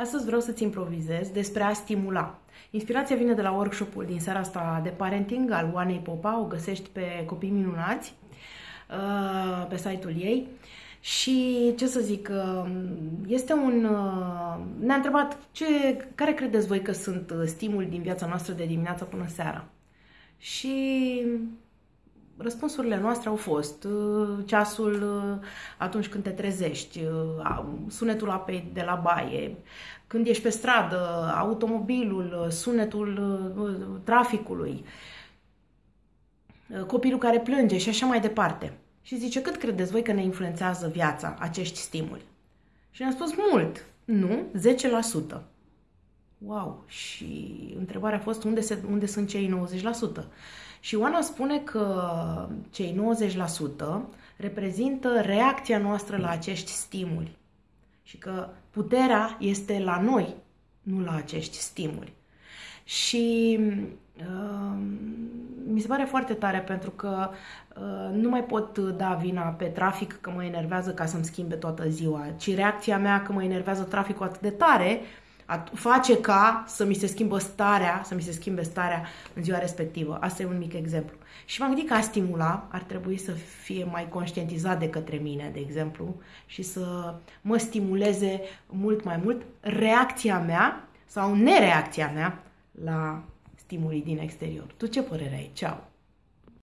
Astăzi vreau să-ți improvizez despre a stimula. Inspirația vine de la workshopul din seara asta de parenting al Oanei Popa, o găsești pe Copii Minunați, uh, pe site-ul ei. Și ce să zic, uh, este un... Uh, ne-a întrebat ce, care credeți voi că sunt stimuli din viața noastră de dimineața până seara. Și răspunsurile noastre au fost uh, ceasul uh, atunci când te trezești, uh, sunetul apei de la baie, când ești pe stradă, automobilul, sunetul traficului, copilul care plânge și așa mai departe. Și zice, cât credeți voi că ne influențează viața acești stimuli? Și ne-am spus mult. Nu, 10%. Wow! Și întrebarea a fost unde, se, unde sunt cei 90%? Și Oana spune că cei 90% reprezintă reacția noastră la acești stimuli și că puterea este la noi, nu la acești stimuli. Și uh, mi se pare foarte tare pentru că uh, nu mai pot da vina pe trafic că mă enervează ca să-mi schimbe toată ziua, ci reacția mea că mă enervează traficul atât de tare face ca să mi se schimbă starea, să mi se schimbe starea în ziua respectivă. Asta e un mic exemplu. Și m-am gândit că a stimula ar trebui să fie mai conștientizat de către mine, de exemplu, și să mă stimuleze mult mai mult reacția mea sau nereacția mea la stimulii din exterior. Tu ce părere ai? Ceau!